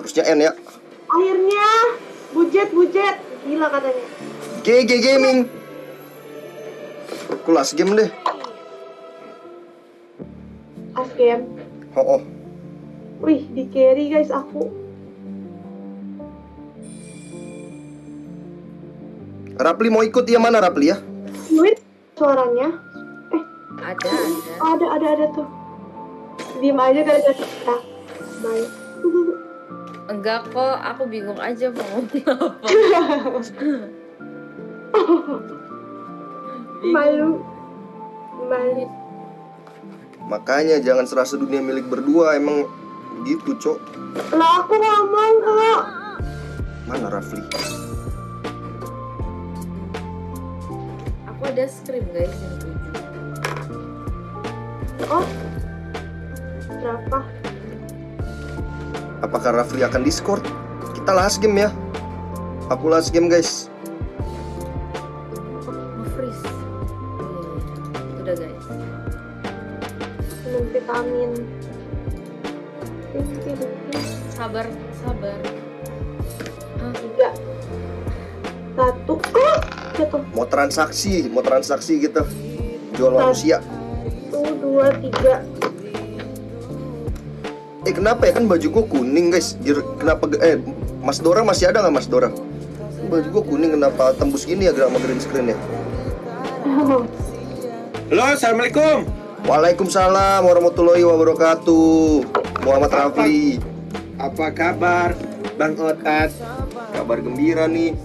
Harusnya N ya. Akhirnya bujet bujet gila katanya. GG Gaming. Kelas game deh. As game. Oh, oh. Wih di carry guys aku. Rapli mau ikut ya mana Rapli ya? Duit suaranya. Eh Ada, ada. ada ada ada tuh. Diem aja gara-gara kita. Bye. Enggak kok, aku bingung aja mau ngomong apa. Malu. Malu. Makanya jangan serasa dunia milik berdua emang gitu cok. Lah aku ngomong kok. Mana Rafli? Aku ada screen guys yang tujuh. Oh. Berapa? Apakah Rafli akan Discord? Kita last game ya. Aku last game guys. Nge-freeze. Iya, Udah guys. Minum vitamin. Sabar, sabar. Ah, Tiga. Satu. Oh, jatuh. Mau transaksi, mau transaksi gitu. Jual manusia. Satu, dua, tiga. Eh kenapa ya kan baju gua kuning guys? Kenapa eh Mas Dora masih ada nggak Mas Dora? Baju gua kuning kenapa tembus gini ya sama green screen ya? Halo, assalamualaikum. Waalaikumsalam warahmatullahi wabarakatuh. Muhammad Rafli. Apa kabar, Bang Otat? Kabar gembira nih.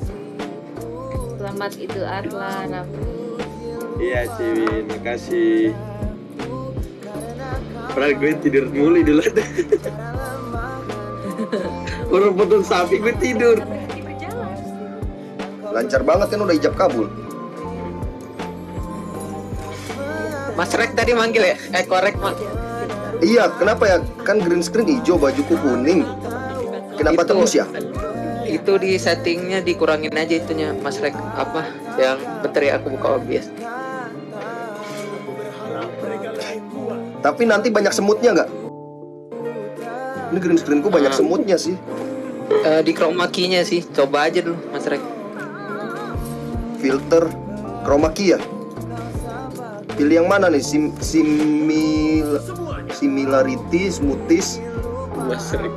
selamat Idul Adha, Raffi. Iya, Ciwin, makasih. Padahal gue tidur mulu dulu. Orang potong sapi gue tidur. Lancar banget kan udah ijab kabul. Mas Rek tadi manggil ya? Eh korek mak. Iya, kenapa ya? Kan green screen hijau, bajuku kuning. Kenapa Itu. tembus ya? Itu di settingnya dikurangin aja itunya Mas Rek apa yang bentar ya aku buka OBS. Tapi nanti banyak semutnya nggak? Ini green screenku banyak Ah. semutnya sih. Eh, di chroma key-nya sih. Coba aja dulu Mas Rek. Filter chroma key ya. Pilih yang mana nih? Sim simil similarity, smoothies. Mas Rek.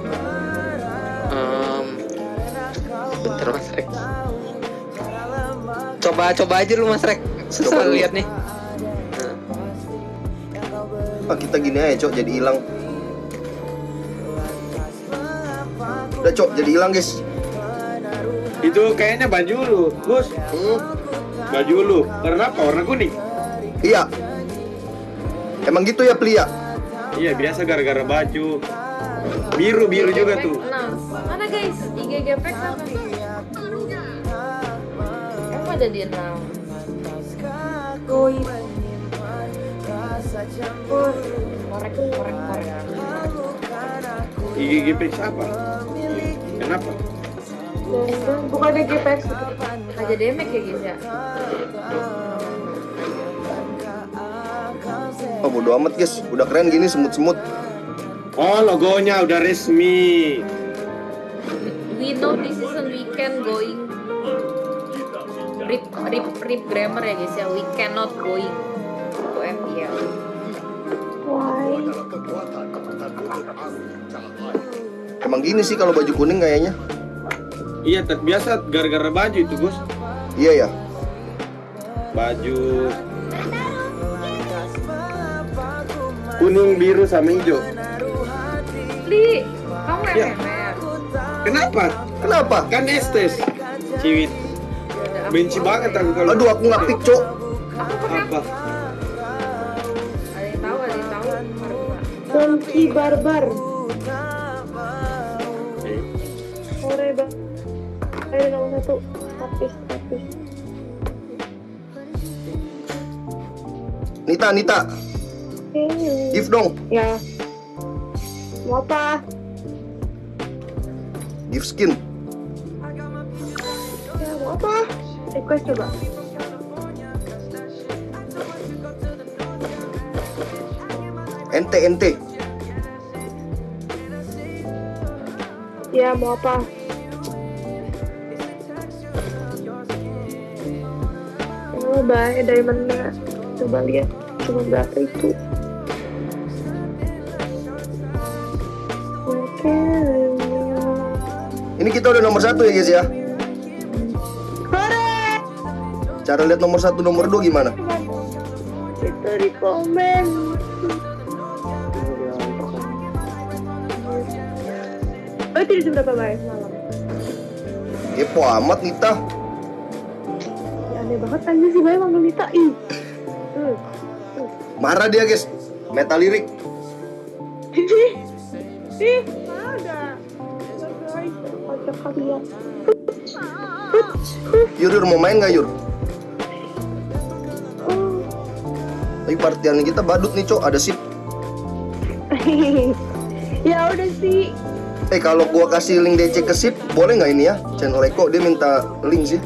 Em, bentar Mas Rek. Coba coba aja dulu Mas Rek. Susah Coba lihat nih. Ah, kita gini aja, Cok, jadi hilang. Udah, Cok, jadi hilang, guys. Itu kayaknya baju lu, Gus. Hmm, Baju lu. Warna apa? Warna kuning. iya. Emang gitu ya, Plia? Iya, biasa gara-gara baju. Biru biru juga tuh. Mana guys? IGGP. Emang ada di enam. Korek, korek, korek. IGGP siapa? Kenapa? dan bukan GPX. Aja demek ya guys ya. Oh, bodo amat, guys. Udah keren gini semut-semut. Oh, logonya udah resmi. We know this is a weekend going. Rip, rip, rip grammar ya guys ya. We cannot going to FPL. Emang gini sih kalau baju kuning kayaknya. Iya, tet- biasa gara-gara baju itu, Gus. Iya ya. Baju kuning, biru, sama hijau. Li, kamu Ya. Kenapa? Kenapa? Kan estes. Ciwit. Benci banget aku kalau Aduh, aku nggak pick, Cok. apa? Ada yang Ayo nomor satu. Tapis, tapis. Nita, Nita, Eh, give dong. Ya. Mau apa? Give skin. Ya mau apa? Request coba. Ente, ente. Ya mau apa? Oh baik diamondnya Coba lihat Cuma berapa itu Oke Ini kita udah nomor satu ya guys ya. Hore Cara lihat nomor satu nomor dua gimana? Itu di komen Oh itu jam berapa baik malam? Kepo amat Nita. Aneh banget aja sih manggil Nita Ih Tuh Marah dia guys. Meta lirik. Ih, ih, ada. Kalian. Yur, Yur mau main nggak Yur? Oh. Tapi partian kita badut nih cok, ada sip. ya udah sih. Eh kalau gua kasih link DC ke sip, boleh nggak ini ya? Channel Eko dia minta link sih.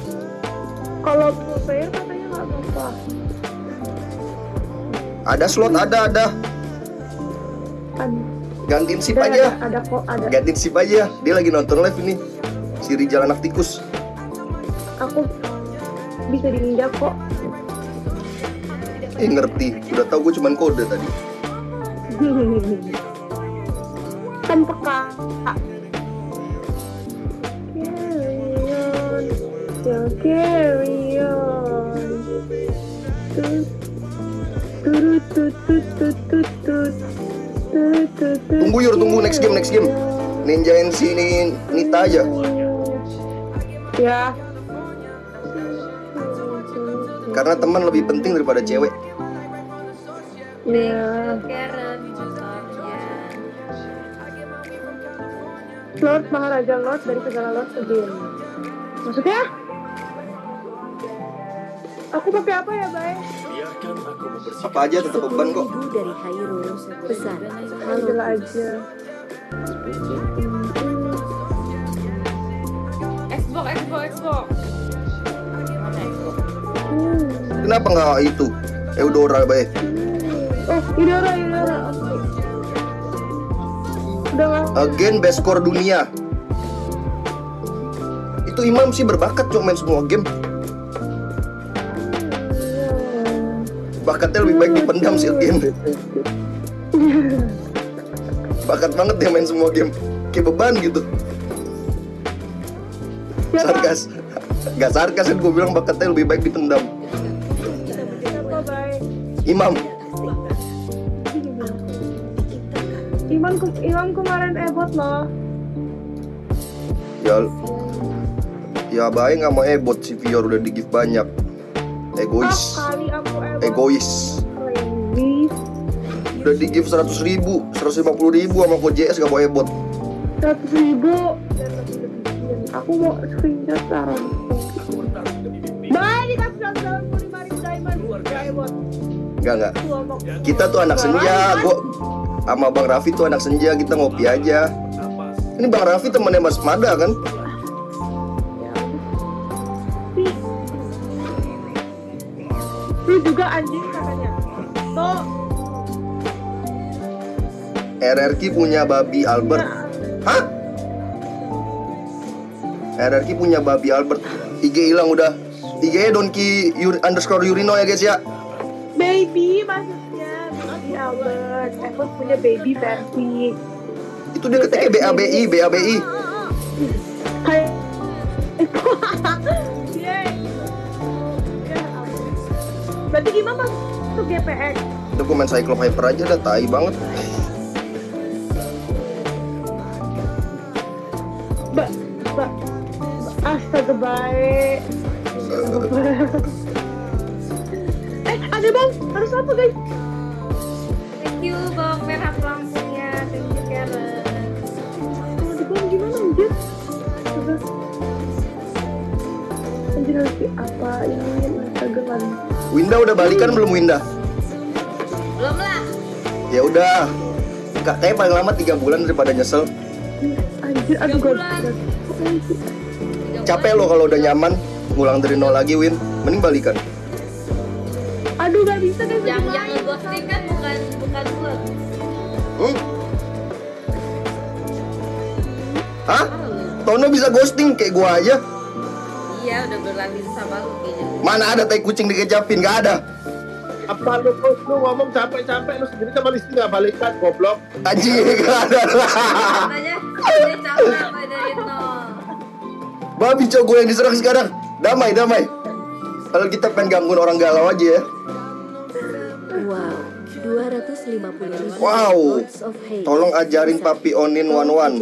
Ada slot, ada ada. Gantiin sip Ada, aja. Ada, ada kok, ada. Gantiin sip aja. Dia lagi nonton live ini. Si Rijal anak tikus. Aku bisa diinjak kok. Eh ngerti. Udah tahu gue cuman kode tadi. kan peka. Carry on, carry on. Tunggu, Yur, tunggu. Next game, next game. Ninjain si ini Nita aja. Ya. Karena teman lebih penting daripada cewek. Ya. Lord Maharaja Lord dari segala Lord again. Maksudnya? Aku pakai apa ya, Bay? Apa aja tetap beban kok. Dari Hairul pesan halo Angela aja. Xbox, Xbox, Xbox. Hmm. Kenapa nggak itu? Eudora baik. Oh. Oke. Udah nggak? Again best score dunia. Itu Imam sih berbakat cok main semua game. Bakatnya lebih baik dipendam sih game. Bakat banget dia main semua game. Kayak beban gitu. Sarkas. Gak sarkas kan gue bilang bakatnya lebih baik dipendam. Imam. Iman, ke- Iman kemarin ebot loh. Ya Ya baik nggak mau ebot si Vior udah di give banyak. Egois. Egois. Udah di give 100 ribu, 150 ribu sama JS gak mau ebot. Seratus ribu. Aku mau screenshot sekarang. Bay, dikasih seratus delapan puluh lima ribu diamond. Ebot. Enggak enggak. Kita tuh anak senja, gua sama Bang Raffi tuh anak senja, kita ngopi aja. Ini Bang Raffi temannya Mas Mada kan? Lu juga anjing katanya. Tuh. RRQ punya babi Albert. Hah? RRQ punya babi Albert. IG hilang udah. IG-nya Donki Yuri, underscore Yurino ya guys ya. Baby maksudnya Baby Albert Evos punya baby versi Itu dia ketiknya BABI, BABI. Kayak Berarti gimana GPX? Udah gue main Cyclop Hyper aja dah, tai banget. Mbak Mbak Astaga baik Eh ada bang Harus apa guys? Thank you bang merah lampunya. Thank you Karen. Kalau di bang gimana anjir? Di apa ini kan Winda udah balikan belum Winda? Belum lah. Ya udah. Kak, kayaknya paling lama tiga bulan daripada nyesel. Anjir aduh. Tiga Capek lo kalau udah nyaman ngulang dari nol lagi Win. Mending balikan. Aduh gak bisa guys Yang yang ngeghosting kan bukan bukan gue. Hmm? Hah? Tono bisa ghosting kayak gua aja. Iya udah berlatih sama lu kayaknya. Mana ada tai kucing dikecapin? Gak ada. Apa lu, lu, lu ngomong capek-capek lu sendiri sama Listi nggak balikan goblok. Anjing, gak ada. Katanya dia capek apa dari itu. Babi cowok gue yang diserang sekarang. Damai, damai. Kalau kita pengen gangguin orang galau aja ya. Wow, 250 ribu Wow. Lords of Hate. Tolong ajarin Papi Onin one one.